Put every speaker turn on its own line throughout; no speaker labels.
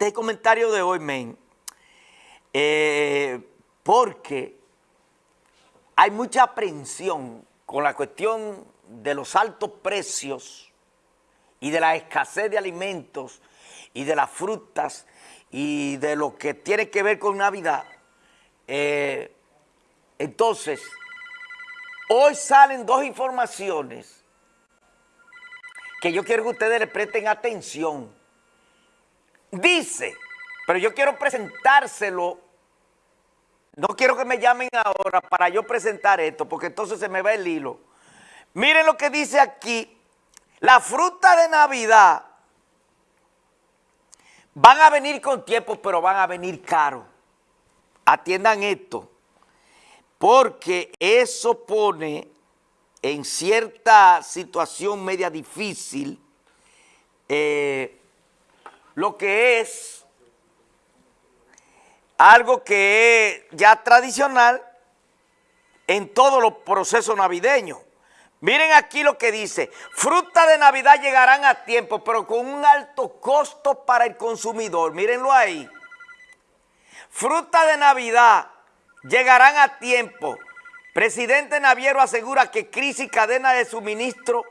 este es el comentario de hoy, men, eh, porque hay mucha aprensión con la cuestión de los altos precios y de la escasez de alimentos y de las frutas y de lo que tiene que ver con Navidad. Eh, entonces, hoy salen dos informaciones que yo quiero que ustedes le presten atención. Dice, pero yo quiero presentárselo, no quiero que me llamen ahora para yo presentar esto, porque entonces se me va el hilo. Miren lo que dice aquí, la fruta de Navidad van a venir con tiempo, pero van a venir caro. Atiendan esto, porque eso pone en cierta situación media difícil eh, lo que es algo que es ya tradicional en todos los procesos navideños. Miren aquí lo que dice, frutas de Navidad llegarán a tiempo, pero con un alto costo para el consumidor. Mírenlo ahí. Frutas de Navidad llegarán a tiempo. Presidente Naviero asegura que crisis y cadena de suministro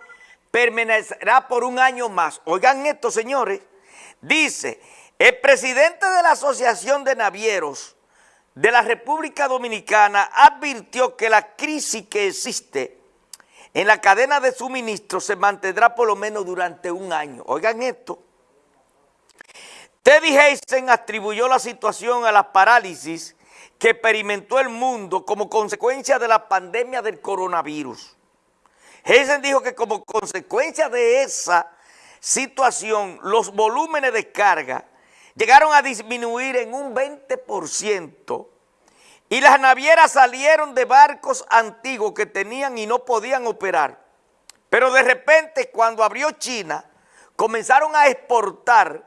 permanecerá por un año más. Oigan esto, señores. Dice, el presidente de la Asociación de Navieros de la República Dominicana advirtió que la crisis que existe en la cadena de suministro se mantendrá por lo menos durante un año. Oigan esto. Teddy Heisen atribuyó la situación a la parálisis que experimentó el mundo como consecuencia de la pandemia del coronavirus. Heisen dijo que como consecuencia de esa situación, los volúmenes de carga llegaron a disminuir en un 20% y las navieras salieron de barcos antiguos que tenían y no podían operar. Pero de repente cuando abrió China, comenzaron a exportar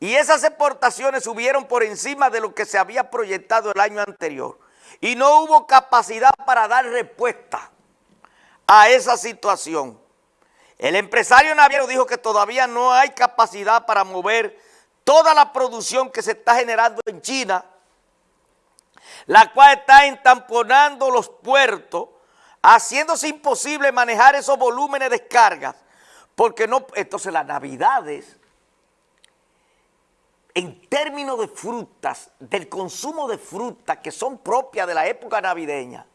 y esas exportaciones subieron por encima de lo que se había proyectado el año anterior. Y no hubo capacidad para dar respuesta a esa situación. El empresario naviero dijo que todavía no hay capacidad para mover toda la producción que se está generando en China la cual está entamponando los puertos, haciéndose imposible manejar esos volúmenes de descargas, porque no, entonces las navidades, en términos de frutas, del consumo de frutas que son propias de la época navideña,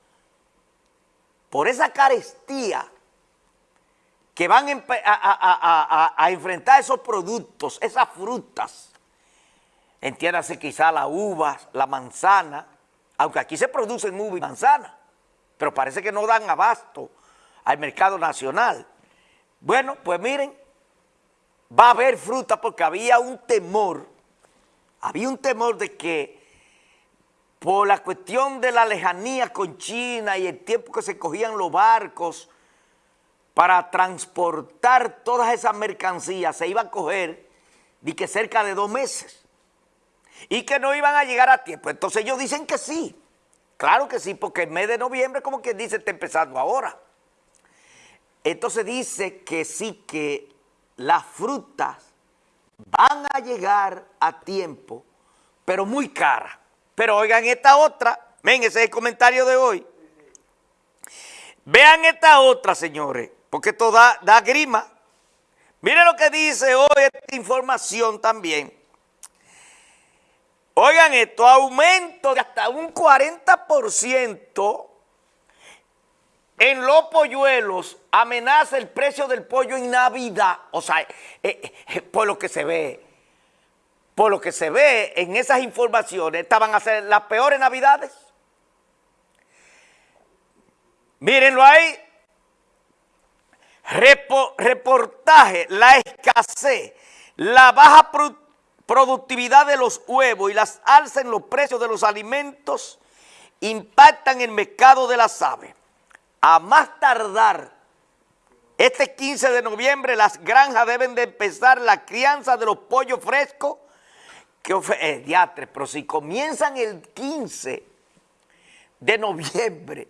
por esa carestía que van a, a enfrentar esos productos, esas frutas, entiéndase quizá la uva, la manzana, aunque aquí se producen uva y manzana, pero parece que no dan abasto al mercado nacional. Bueno, pues miren, va a haber fruta porque había un temor, había un temor de que por la cuestión de la lejanía con China y el tiempo que se cogían los barcos para transportar todas esas mercancías, se iba a coger de que cerca de dos meses y que no iban a llegar a tiempo. Entonces ellos dicen que sí, claro que sí, porque el mes de noviembre como que dice está empezando ahora. Entonces dice que sí, que las frutas van a llegar a tiempo, pero muy caras. Pero oigan esta otra, ven, ese es el comentario de hoy. Vean esta otra, señores, porque esto da, grima. Miren lo que dice hoy esta información también. Oigan esto, aumento de hasta un 40% en los polluelos amenaza el precio del pollo en Navidad. O sea, eh, eh, por lo que se ve, por lo que se ve en esas informaciones, estaban a ser las peores Navidades. Mírenlo ahí. Reportaje, la escasez, la baja productividad de los huevos y las alzas en los precios de los alimentos impactan el mercado de las aves. A más tardar, este 15 de noviembre las granjas deben de empezar la crianza de los pollos frescos, que eh, diatre, pero si comienzan el 15 de noviembre,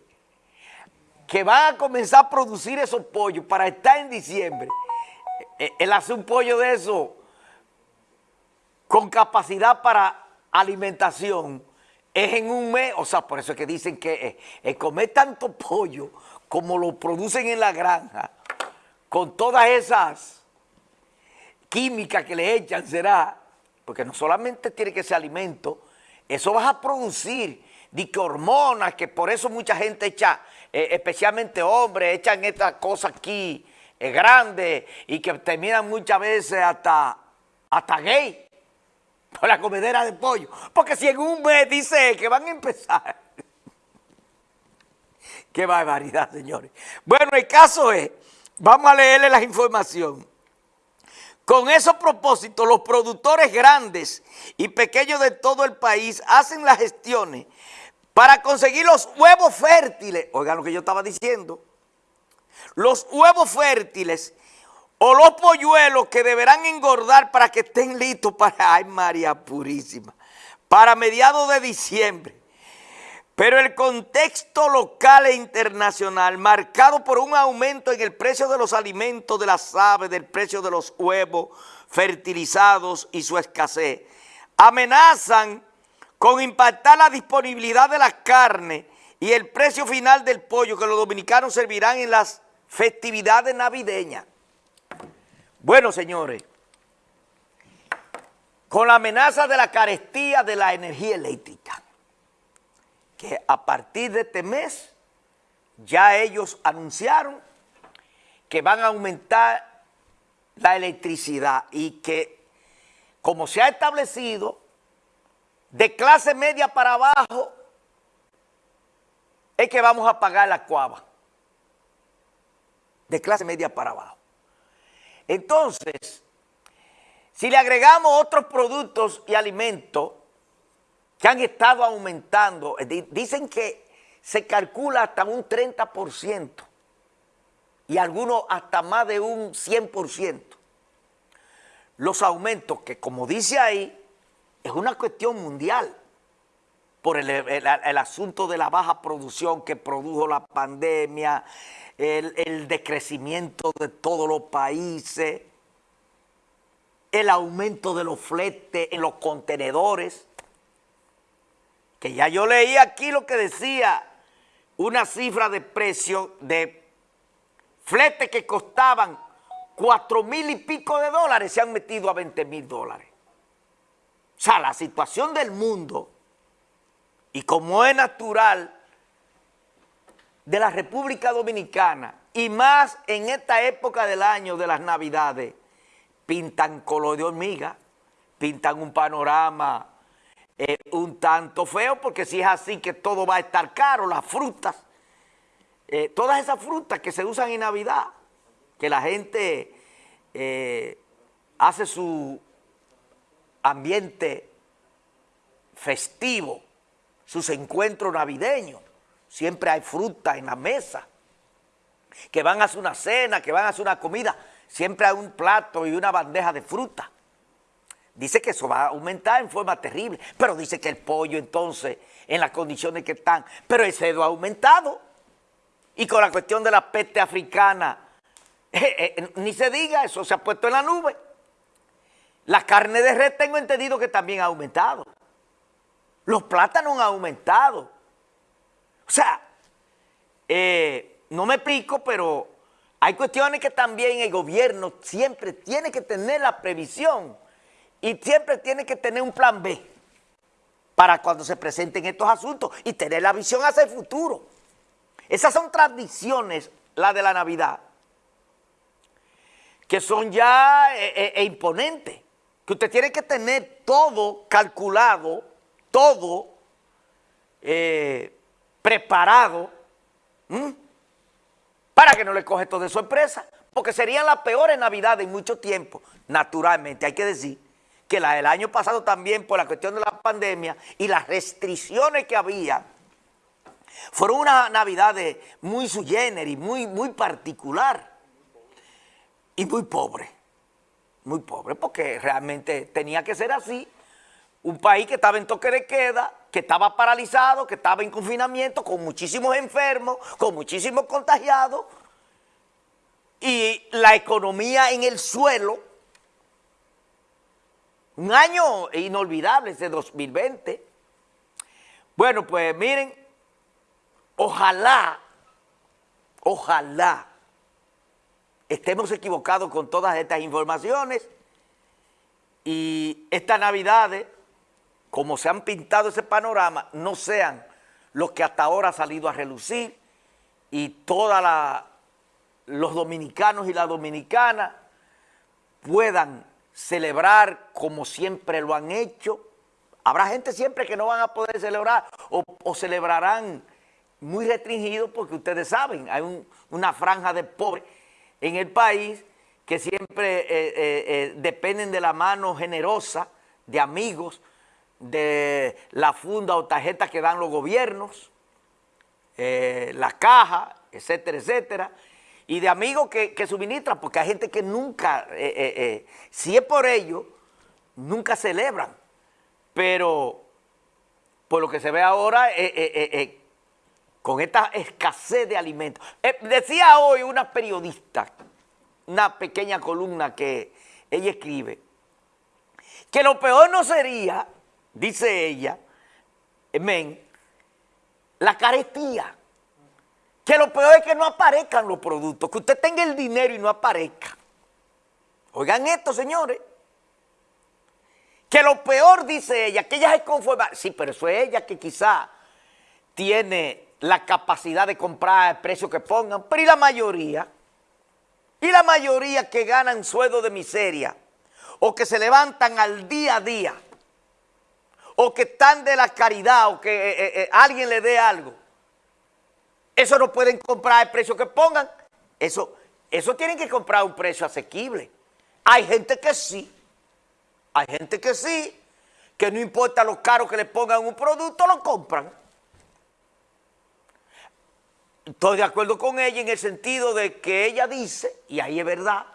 que van a comenzar a producir esos pollos para estar en diciembre, eh, él hace un pollo de eso con capacidad para alimentación. Es en un mes, o sea, por eso es que dicen que el comer tanto pollo como lo producen en la granja, con todas esas químicas que le echan, será, porque no solamente tiene que ser alimento, eso vas a producir, de que hormonas, que por eso mucha gente echa, eh, especialmente hombres, echan estas cosas aquí eh, grandes y que terminan muchas veces hasta, hasta gay por la comedera de pollo. Porque si en un mes dice que van a empezar. Qué barbaridad, señores. Bueno, el caso es, vamos a leerle la información. Con esos propósitos, los productores grandes y pequeños de todo el país hacen las gestiones para conseguir los huevos fértiles. Oigan lo que yo estaba diciendo. Los huevos fértiles o los polluelos que deberán engordar para que estén listos para, ay María Purísima, para mediados de diciembre. Pero el contexto local e internacional, marcado por un aumento en el precio de los alimentos de las aves, del precio de los huevos fertilizados y su escasez, amenazan con impactar la disponibilidad de la carne y el precio final del pollo que los dominicanos servirán en las festividades navideñas. Bueno, señores, con la amenaza de la carestía de la energía eléctrica, que a partir de este mes ya ellos anunciaron que van a aumentar la electricidad y que, como se ha establecido, de clase media para abajo, es que vamos a pagar la cuava. De clase media para abajo. Entonces, si le agregamos otros productos y alimentos que han estado aumentando, eh, dicen que se calcula hasta un 30% y algunos hasta más de un 100%. Los aumentos que, como dice ahí, es una cuestión mundial por el, asunto de la baja producción que produjo la pandemia, el, decrecimiento de todos los países, el aumento de los fletes en los contenedores, que ya yo leí aquí lo que decía, una cifra de precio de fletes que costaban cuatro mil y pico de dólares se han metido a 20 mil dólares. O sea, la situación del mundo, y como es natural, de la República Dominicana y más en esta época del año de las Navidades, pintan color de hormiga, pintan un panorama eh, un tanto feo, porque si es así que todo va a estar caro, las frutas, eh, todas esas frutas que se usan en Navidad, que la gente eh, hace su ambiente festivo, sus encuentros navideños, siempre hay fruta en la mesa, que van a hacer una cena, que van a hacer una comida, siempre hay un plato y una bandeja de fruta. Dice que eso va a aumentar en forma terrible, pero dice que el pollo entonces, en las condiciones que están, pero el cerdo ha aumentado. Y con la cuestión de la peste africana, eh, eh, ni se diga, eso se ha puesto en la nube. La carne de red tengo entendido que también ha aumentado. Los plátanos han aumentado. O sea, eh, no me explico, pero hay cuestiones que también el gobierno siempre tiene que tener la previsión y siempre tiene que tener un plan B para cuando se presenten estos asuntos y tener la visión hacia el futuro. Esas son tradiciones, la de la Navidad, que son ya eh, eh, e imponentes, que usted tiene que tener todo calculado, todo preparado para que no le coge todo de sorpresa, porque serían las peores navidades en mucho tiempo. Naturalmente, hay que decir que la del año pasado también por la cuestión de la pandemia y las restricciones que había, fueron una navidad muy sui generis, muy, muy particular y muy pobre. Muy pobre, porque realmente tenía que ser así. Un país que estaba en toque de queda, que estaba paralizado, que estaba en confinamiento, con muchísimos enfermos, con muchísimos contagiados, y la economía en el suelo, Un año inolvidable ese 2020. Bueno, pues miren, ojalá, ojalá estemos equivocados con todas estas informaciones y estas navidades, como se han pintado ese panorama, no sean los que hasta ahora ha salido a relucir y todos los dominicanos y las dominicanas puedan celebrar como siempre lo han hecho. Habrá gente siempre que no van a poder celebrar o, celebrarán muy restringidos porque ustedes saben, hay una franja de pobres en el país que siempre eh, eh, eh, dependen de la mano generosa de amigos, de la funda o tarjeta que dan los gobiernos, la caja, etcétera, etcétera, y de amigos que, que suministran, porque hay gente que nunca, si es por ello, nunca celebran, pero por lo que se ve ahora, con esta escasez de alimentos. decía hoy una periodista, una pequeña columna que ella escribe, que lo peor no sería, dice ella, men, la carestía. Que lo peor es que no aparezcan los productos, que usted tenga el dinero y no aparezca. Oigan esto, señores. Que lo peor, dice ella, que ella es conforma. Sí, pero eso es ella que quizá tiene la capacidad de comprar el precio que pongan, pero y la mayoría y la mayoría que ganan sueldo de miseria o que se levantan al día a día o que están de la caridad o que eh, eh, eh, alguien le dé algo, eso no pueden comprar el precio que pongan. Eso, eso tienen que comprar un precio asequible. Hay gente que sí, hay gente que sí, que no importa lo caro que le pongan un producto, lo compran. Estoy de acuerdo con ella en el sentido de que ella dice, y ahí es verdad,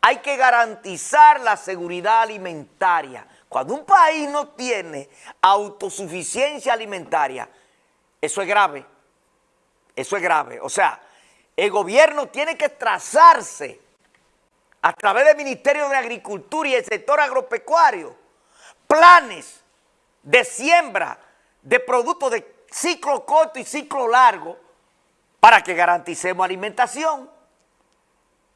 hay que garantizar la seguridad alimentaria. Cuando un país no tiene autosuficiencia alimentaria, eso es grave, eso es grave. O sea, el gobierno tiene que trazarse a través del Ministerio de Agricultura y el sector agropecuario planes de siembra de productos de ciclo corto y ciclo largo para que garanticemos alimentación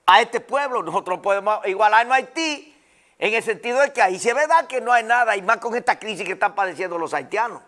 a este pueblo. Nosotros podemos igualarnos a Haití en el sentido de que ahí se ve verdad que no hay nada, y más con esta crisis que están padeciendo los haitianos.